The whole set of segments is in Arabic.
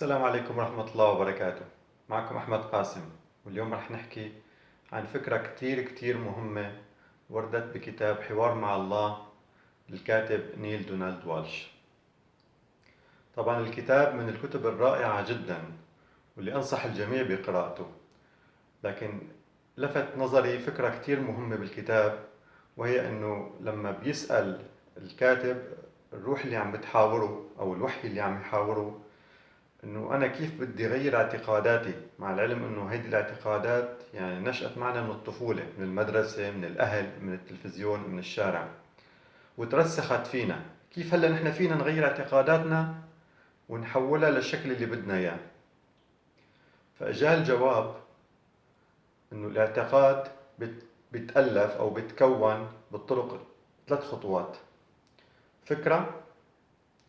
السلام عليكم ورحمة الله وبركاته. معكم أحمد قاسم. واليوم رح نحكي عن فكرة كتير كتير مهمة وردت بكتاب حوار مع الله للكاتب نيل دونالد والش. طبعا الكتاب من الكتب الرائعة جدا واللي أنصح الجميع بقراءته. لكن لفت نظري فكرة كتير مهمة بالكتاب وهي أنه لما بيسأل الكاتب الروح اللي عم بتحاوره أو الوحي اللي عم يحاوره إنه أنا كيف بدي اغير اعتقاداتي؟ مع العلم إنه هيدي الاعتقادات يعني نشأت معنا من الطفولة من المدرسة من الأهل من التلفزيون من الشارع. وترسخت فينا. كيف هلأ نحن فينا نغير اعتقاداتنا ونحولها للشكل اللي بدنا إياه؟ فاجاه الجواب إنه الاعتقاد بيتألف أو بيتكون بالطرق ثلاث خطوات. فكرة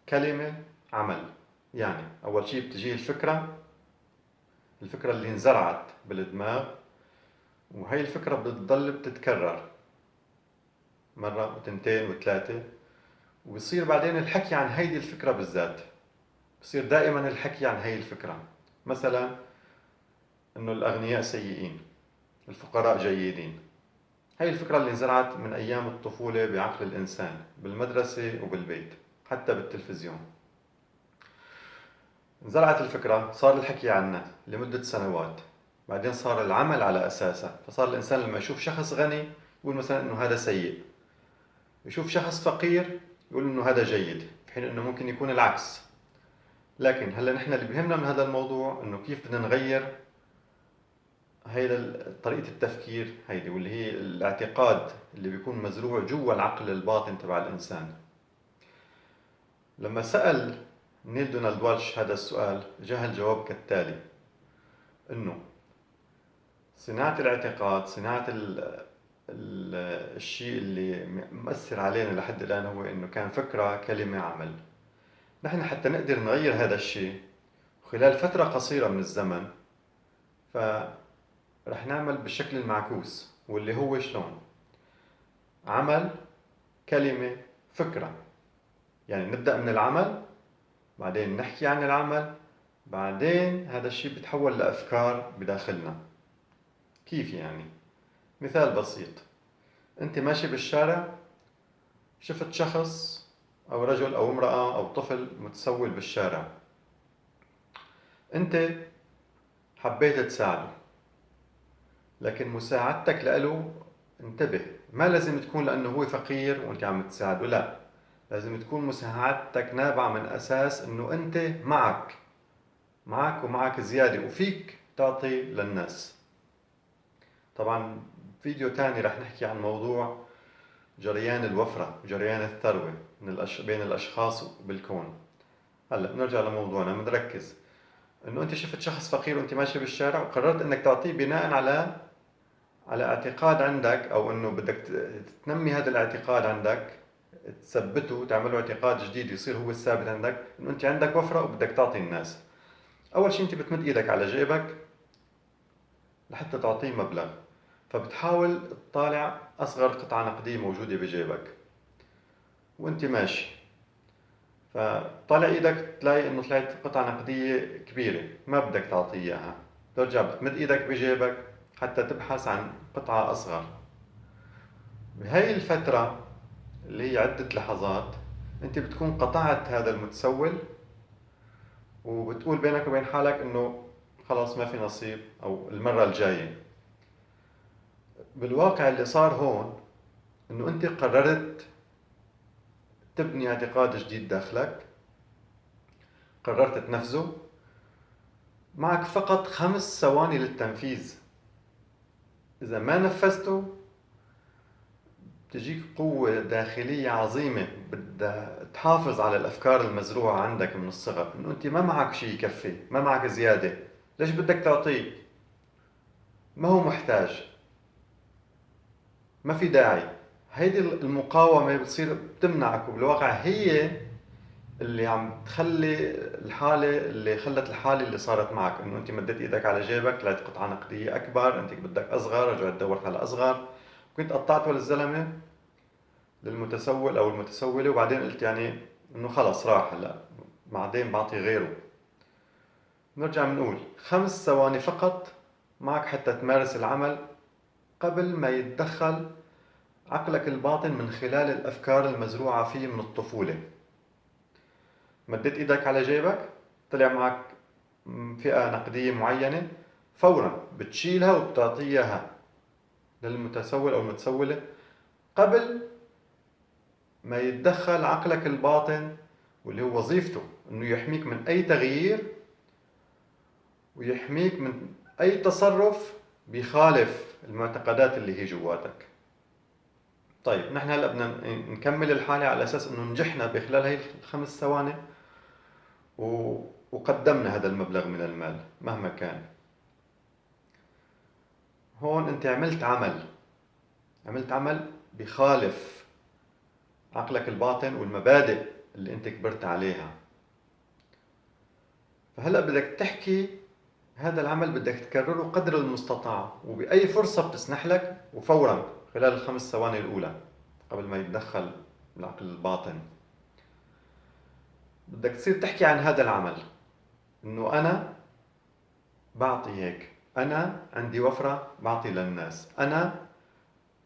كلمة عمل. يعني أول شيء بتجي الفكرة الفكرة اللي انزرعت بالدماغ وهي الفكرة بتضل بتتكرر مرة وتنتين وثلاثة وبصير بعدين الحكي عن هيدي الفكرة بالذات. بصير دائما الحكي عن هي الفكرة. مثلا إنه الأغنياء سيئين الفقراء جيدين. هي الفكرة اللي انزرعت من أيام الطفولة بعقل الإنسان بالمدرسة وبالبيت حتى بالتلفزيون. انزرعت الفكرة صار الحكي عنها لمدة سنوات. بعدين صار العمل على أساسها فصار الإنسان لما يشوف شخص غني يقول مثلا إنه هذا سيء. يشوف شخص فقير يقول إنه هذا جيد في حين إنه ممكن يكون العكس. لكن هلأ نحن اللي بيهمنا من هذا الموضوع إنه كيف بدنا نغير هيدا طريقة التفكير هيدي واللي هي الاعتقاد اللي بيكون مزروع جوا العقل الباطن تبع الإنسان. لما سأل نيل دونالد والش هذا السؤال جاء الجواب كالتالي. إنه صناعة الاعتقاد صناعة ال ال الشيء اللي مؤثر علينا لحد الآن هو إنه كان فكرة كلمة عمل. نحن حتى نقدر نغير هذا الشيء خلال فترة قصيرة من الزمن فرح نعمل بالشكل المعكوس واللي هو شلون؟ عمل كلمة فكرة. يعني نبدأ من العمل بعدين نحكي عن العمل بعدين هذا الشيء بتحول لأفكار بداخلنا. كيف يعني؟ مثال بسيط. أنت ماشي بالشارع شفت شخص أو رجل أو امرأة أو طفل متسول بالشارع. أنت حبيت تساعده لكن مساعدتك له انتبه. ما لازم تكون لأنه هو فقير وأنت عم تساعده لا. لازم تكون مساعدتك نابعة من أساس أنه أنت معك معك ومعك زيادة وفيك تعطي للناس. طبعا فيديو تاني رح نحكي عن موضوع جريان الوفرة جريان الثروة من الأش... بين الأشخاص بالكون. هلأ نرجع لموضوعنا بنركز إنه أنت شفت شخص فقير وأنت ماشي بالشارع وقررت إنك تعطيه بناء على على اعتقاد عندك أو إنه بدك تنمي هذا الاعتقاد عندك تثبته تعمله اعتقاد جديد يصير هو الثابت عندك إنه أنت عندك وفرة وبدك تعطي الناس. أول شيء أنت بتمد إيدك على جيبك لحتى تعطيه مبلغ. فبتحاول تطالع أصغر قطعة نقدية موجودة بجيبك. وأنت ماشي. فطالع إيدك تلاقي إنه طلعت قطعة نقدية كبيرة ما بدك تعطيه إياها. ترجع بتمد إيدك بجيبك حتى تبحث عن قطعة أصغر. بهي الفترة اللي هي عدة لحظات. أنت بتكون قطعت هذا المتسول وبتقول بينك وبين حالك إنه خلاص ما في نصيب أو المرة الجاية. بالواقع اللي صار هون إنه أنت قررت تبني اعتقاد جديد داخلك قررت تنفذه. معك فقط خمس ثواني للتنفيذ. إذا ما نفذته تجيك قوة داخلية عظيمة. بدها تحافظ على الأفكار المزروعة عندك من الصغر. إنه أنت ما معك شيء يكفي ما معك زيادة. ليش بدك تعطيه ما هو محتاج. ما في داعي. هيدي المقاومة بتصير بتمنعك وبالواقع هي اللي عم تخلي الحالة اللي خلت الحالة اللي صارت معك. إنه أنت مديت إيدك على جيبك طلعت قطعة نقدية أكبر أنت بدك أصغر رجعت دورت على أصغر. كنت قطعته للزلمه للمتسول أو المتسولة وبعدين قلت يعني إنه خلص راح هلا. بعدين بعطي غيره. نرجع بنقول خمس ثواني فقط معك حتى تمارس العمل قبل ما يتدخل عقلك الباطن من خلال الأفكار المزروعة فيه من الطفولة. مديت إيدك على جيبك طلع معك فئة نقدية معينة فورا بتشيلها وبتعطيها. للمتسول أو المتسولة. قبل ما يتدخل عقلك الباطن واللي هو وظيفته إنه يحميك من أي تغيير ويحميك من أي تصرف بيخالف المعتقدات اللي هي جواتك. طيب نحن هلأ بدنا نكمل الحالة على أساس إنه نجحنا بخلال هي الخمس ثواني وقدمنا هذا المبلغ من المال مهما كان. هون انت عملت عمل. عملت عمل بخالف عقلك الباطن والمبادئ اللي انت كبرت عليها. فهلأ بدك تحكي هذا العمل بدك تكرره قدر المستطاع وبأي فرصة بتسنح لك وفورا خلال الخمس ثواني الأولى قبل ما يتدخل العقل الباطن. بدك تصير تحكي عن هذا العمل إنه أنا بعطي هيك. أنا عندي وفرة بعطي للناس. أنا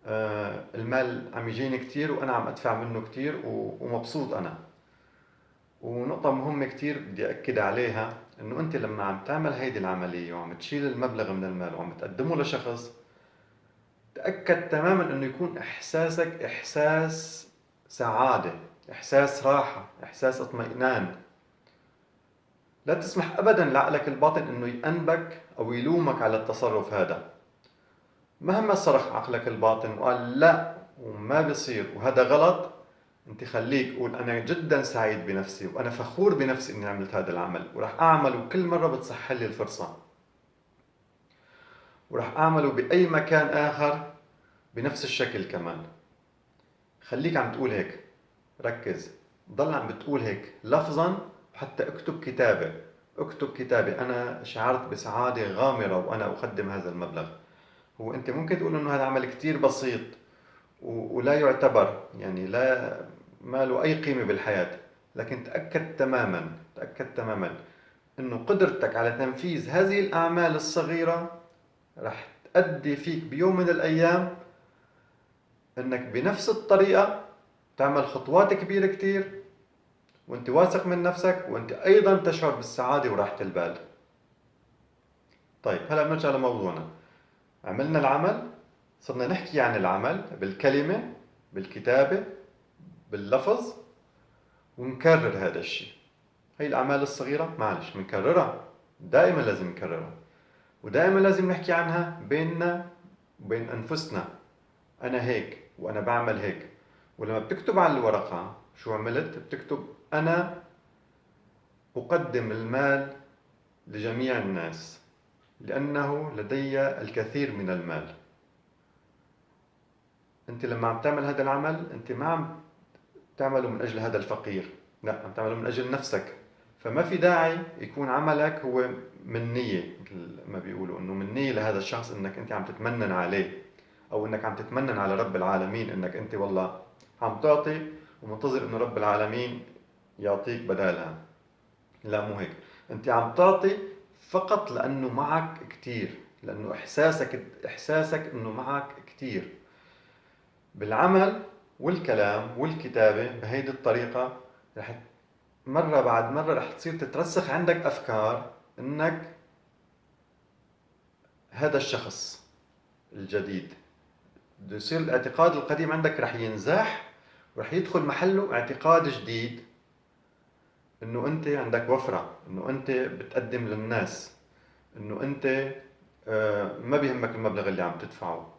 آه المال عم يجيني كثير وأنا عم أدفع منه كثير ومبسوط أنا. ونقطة مهمة كثير بدي أكد عليها إنه أنت لما عم تعمل هيدي العملية وعم تشيل المبلغ من المال وعم تقدمه لشخص تأكد تماما إنه يكون إحساسك إحساس سعادة إحساس راحة إحساس اطمئنان. لا تسمح أبدا لعقلك الباطن إنه يأنبك أو يلومك على التصرف هذا. مهما صرخ عقلك الباطن وقال لا وما بيصير وهذا غلط أنت خليك قول أنا جدا سعيد بنفسي وأنا فخور بنفسي إني عملت هذا العمل وراح أعمله كل مرة بتصح لي الفرصة. وراح أعمله بأي مكان آخر بنفس الشكل كمان. خليك عم تقول هيك ركز ضل عم بتقول هيك لفظا حتى اكتب كتابة اكتب كتابة أنا شعرت بسعادة غامرة وأنا أقدم هذا المبلغ. هو أنت ممكن تقول إنه هذا عمل كتير بسيط ولا يعتبر. يعني لا ما له أي قيمة بالحياة. لكن تأكد تماما. تأكد تماما أنه قدرتك على تنفيذ هذه الأعمال الصغيرة رح تأدي فيك بيوم من الأيام أنك بنفس الطريقة تعمل خطوات كبيرة كتير وانت واثق من نفسك وانت أيضا تشعر بالسعادة وراحة البال. طيب هلأ بنرجع لموضوعنا. عملنا العمل صرنا نحكي عن العمل بالكلمة بالكتابة باللفظ ونكرر هذا الشيء. هي الأعمال الصغيرة معلش بنكررها. دائما لازم نكررها. ودائما لازم نحكي عنها بيننا وبين أنفسنا. أنا هيك وأنا بعمل هيك. ولما بتكتب على الورقة شو عملت؟ بتكتب أنا أقدم المال لجميع الناس لأنه لدي الكثير من المال. أنت لما عم تعمل هذا العمل أنت ما عم تعمله من أجل هذا الفقير لا عم تعمله من أجل نفسك. فما في داعي يكون عملك هو من نية ما بيقولوا إنه من نية لهذا الشخص إنك أنت عم تتمنن عليه أو إنك عم تتمنن على رب العالمين إنك أنت والله عم تعطي ومنتظر إنه رب العالمين يعطيك بدالها. لا مو هيك. أنت عم تعطي فقط لأنه معك كثير لأنه إحساسك إحساسك إنه معك كثير بالعمل والكلام والكتابة بهيدي الطريقة رح مرة بعد مرة رح تصير تترسخ عندك أفكار إنك هذا الشخص الجديد. بده يصير الاعتقاد القديم عندك رح ينزاح ورح يدخل محله اعتقاد جديد إنه أنت عندك وفرة إنه أنت بتقدم للناس إنه أنت آه، ما بيهمك المبلغ اللي عم تدفعه.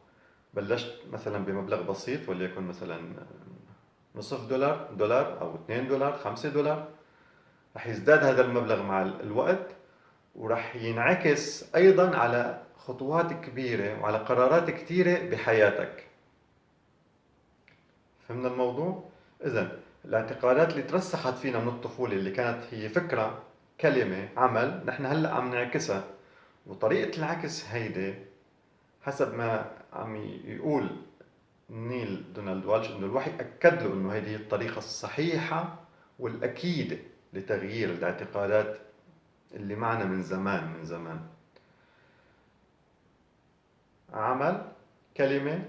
بلشت مثلا بمبلغ بسيط وليكن مثلا نصف دولار دولار أو 2 دولار 5 دولار. رح يزداد هذا المبلغ مع الوقت ورح ينعكس أيضا على خطوات كبيرة وعلى قرارات كثيره بحياتك. فهمنا الموضوع؟ اذا الاعتقادات اللي ترسخت فينا من الطفولة اللي كانت هي فكرة كلمة عمل نحن هلأ عم نعكسها. وطريقة العكس هيدي حسب ما عم يقول نيل دونالد والش إنه الوحي أكد له إنه هذه الطريقة الصحيحة والاكيدة لتغيير الاعتقادات اللي معنا من زمان من زمان. عمل كلمة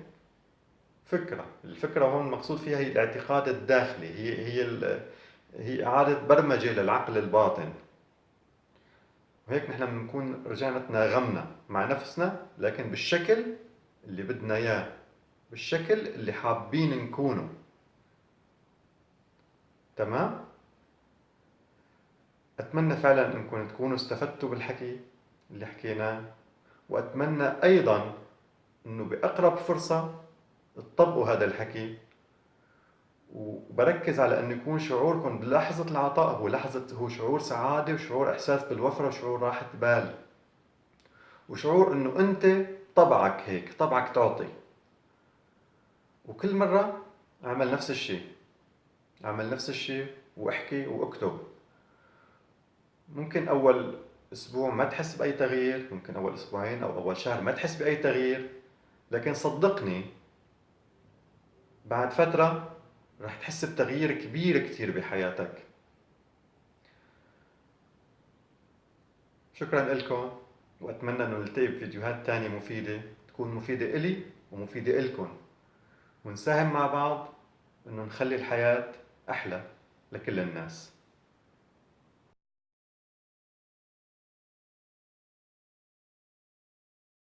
فكرة. الفكرة هون المقصود فيها هي الاعتقاد الداخلي. هي هي هي إعادة برمجة للعقل الباطن. وهيك نحن بنكون رجعنا تناغمنا مع نفسنا لكن بالشكل اللي بدنا إياه. بالشكل اللي حابين نكونه. تمام؟ أتمنى فعلا إنكم تكونوا استفدتوا بالحكي اللي حكيناه. وأتمنى أيضا إنه بأقرب فرصة تطبقوا هذا الحكي. وبركز على انه يكون شعوركم بلحظة العطاء هو لحظة هو شعور سعادة وشعور إحساس بالوفرة وشعور راحة بال. وشعور إنه أنت طبعك هيك طبعك تعطي. وكل مرة أعمل نفس الشيء أعمل نفس الشيء وأحكي وأكتب. ممكن أول أسبوع ما تحس بأي تغيير ممكن أول أسبوعين أو أول شهر ما تحس بأي تغيير لكن صدقني بعد فترة رح تحس بتغيير كبير كتير بحياتك. شكرا لكم وأتمنى إنه نلتقي بفيديوهات تانية مفيدة تكون مفيدة إلي ومفيدة إلكم. ونساهم مع بعض إنه نخلي الحياة أحلى لكل الناس.